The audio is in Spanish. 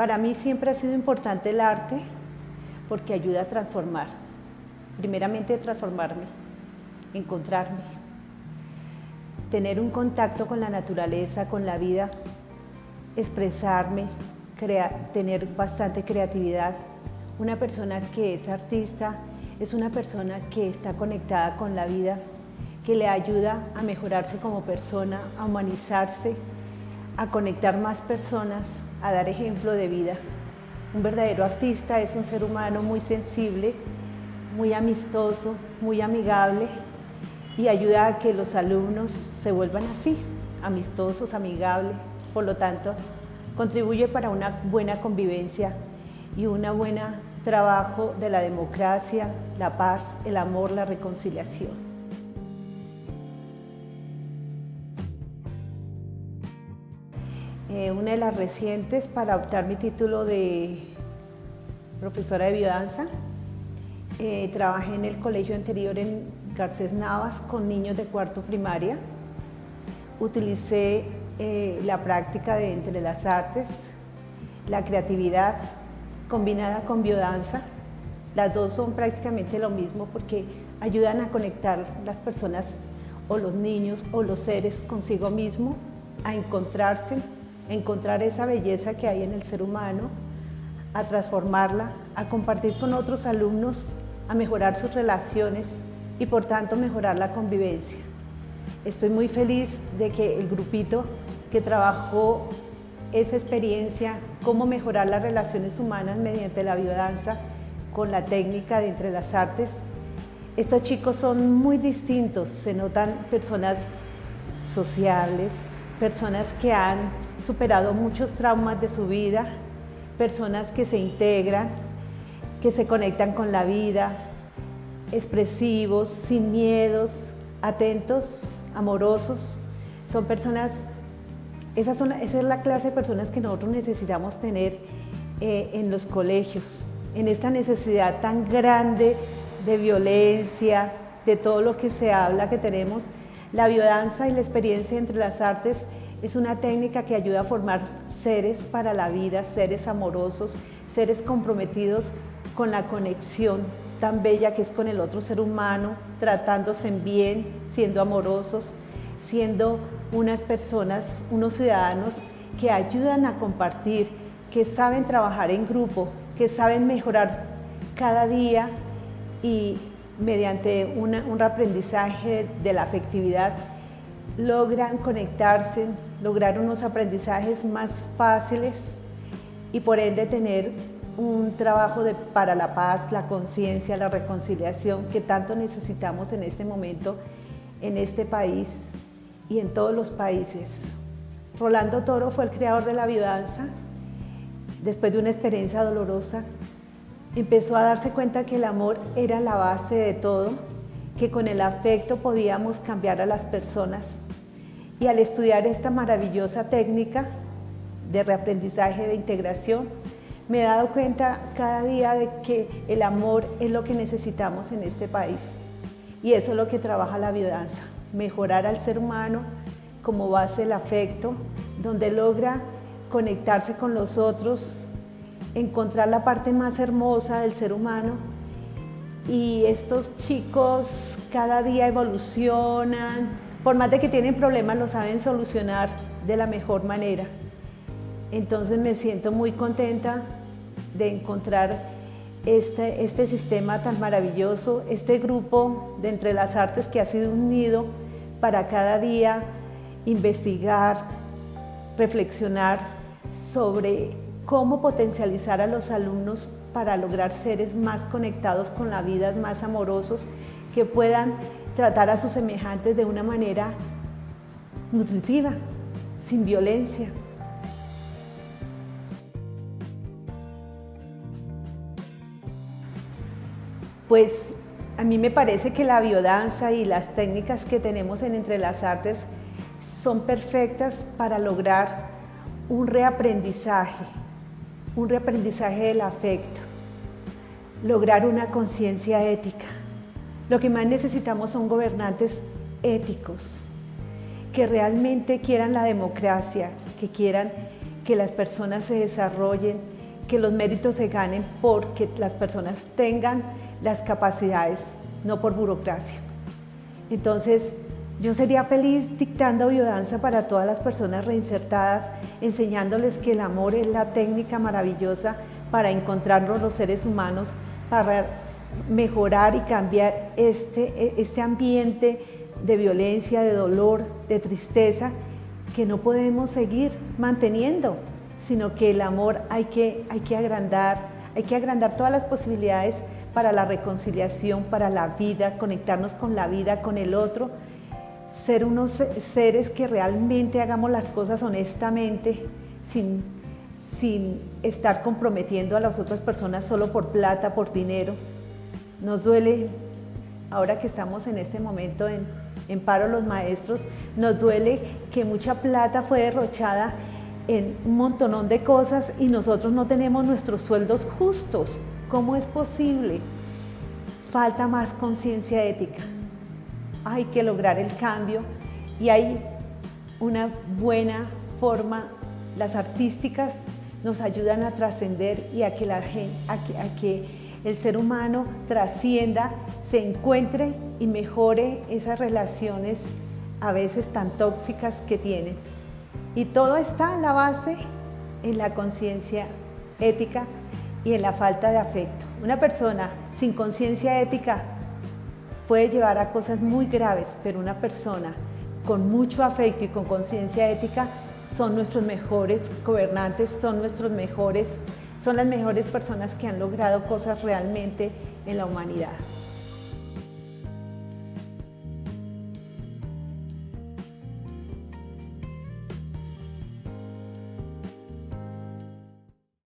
Para mí siempre ha sido importante el arte porque ayuda a transformar. Primeramente transformarme, encontrarme, tener un contacto con la naturaleza, con la vida, expresarme, tener bastante creatividad. Una persona que es artista es una persona que está conectada con la vida, que le ayuda a mejorarse como persona, a humanizarse, a conectar más personas, a dar ejemplo de vida. Un verdadero artista es un ser humano muy sensible, muy amistoso, muy amigable y ayuda a que los alumnos se vuelvan así, amistosos, amigables. Por lo tanto, contribuye para una buena convivencia y un buen trabajo de la democracia, la paz, el amor, la reconciliación. Eh, una de las recientes para optar mi título de profesora de biodanza. Eh, trabajé en el colegio anterior en Garcés Navas con niños de cuarto primaria. Utilicé eh, la práctica de entre las artes, la creatividad combinada con biodanza. Las dos son prácticamente lo mismo porque ayudan a conectar las personas o los niños o los seres consigo mismo, a encontrarse encontrar esa belleza que hay en el ser humano, a transformarla, a compartir con otros alumnos, a mejorar sus relaciones y por tanto mejorar la convivencia. Estoy muy feliz de que el grupito que trabajó esa experiencia, cómo mejorar las relaciones humanas mediante la biodanza con la técnica de entre las artes. Estos chicos son muy distintos, se notan personas sociales, personas que han superado muchos traumas de su vida, personas que se integran, que se conectan con la vida, expresivos, sin miedos, atentos, amorosos. Son personas, esa, esa es la clase de personas que nosotros necesitamos tener eh, en los colegios, en esta necesidad tan grande de violencia, de todo lo que se habla que tenemos, la biodanza y la experiencia entre las artes es una técnica que ayuda a formar seres para la vida, seres amorosos, seres comprometidos con la conexión tan bella que es con el otro ser humano, tratándose en bien, siendo amorosos, siendo unas personas, unos ciudadanos que ayudan a compartir, que saben trabajar en grupo, que saben mejorar cada día y mediante un aprendizaje de la afectividad logran conectarse, lograr unos aprendizajes más fáciles y por ende tener un trabajo para la paz, la conciencia, la reconciliación que tanto necesitamos en este momento en este país y en todos los países. Rolando Toro fue el creador de la biodanza. Después de una experiencia dolorosa, empezó a darse cuenta que el amor era la base de todo, que con el afecto podíamos cambiar a las personas y al estudiar esta maravillosa técnica de reaprendizaje de integración, me he dado cuenta cada día de que el amor es lo que necesitamos en este país. Y eso es lo que trabaja la biodanza, mejorar al ser humano como base el afecto, donde logra conectarse con los otros, encontrar la parte más hermosa del ser humano. Y estos chicos cada día evolucionan, por más de que tienen problemas, lo saben solucionar de la mejor manera. Entonces me siento muy contenta de encontrar este, este sistema tan maravilloso, este grupo de entre las artes que ha sido unido para cada día investigar, reflexionar sobre cómo potencializar a los alumnos para lograr seres más conectados con la vida, más amorosos, que puedan tratar a sus semejantes de una manera nutritiva, sin violencia. Pues a mí me parece que la biodanza y las técnicas que tenemos en Entre las Artes son perfectas para lograr un reaprendizaje, un reaprendizaje del afecto, lograr una conciencia ética. Lo que más necesitamos son gobernantes éticos, que realmente quieran la democracia, que quieran que las personas se desarrollen, que los méritos se ganen porque las personas tengan las capacidades, no por burocracia. Entonces, yo sería feliz dictando biodanza para todas las personas reinsertadas, enseñándoles que el amor es la técnica maravillosa para encontrarnos los seres humanos, para mejorar y cambiar este, este ambiente de violencia, de dolor, de tristeza, que no podemos seguir manteniendo, sino que el amor hay que, hay que agrandar, hay que agrandar todas las posibilidades para la reconciliación, para la vida, conectarnos con la vida, con el otro, ser unos seres que realmente hagamos las cosas honestamente, sin, sin estar comprometiendo a las otras personas solo por plata, por dinero. Nos duele, ahora que estamos en este momento en, en paro los maestros, nos duele que mucha plata fue derrochada en un montonón de cosas y nosotros no tenemos nuestros sueldos justos. ¿Cómo es posible? Falta más conciencia ética. Hay que lograr el cambio y hay una buena forma, las artísticas nos ayudan a trascender y a que, la, a que el ser humano trascienda, se encuentre y mejore esas relaciones a veces tan tóxicas que tienen. Y todo está en la base en la conciencia ética y en la falta de afecto. Una persona sin conciencia ética puede llevar a cosas muy graves, pero una persona con mucho afecto y con conciencia ética son nuestros mejores gobernantes, son nuestros mejores, son las mejores personas que han logrado cosas realmente en la humanidad.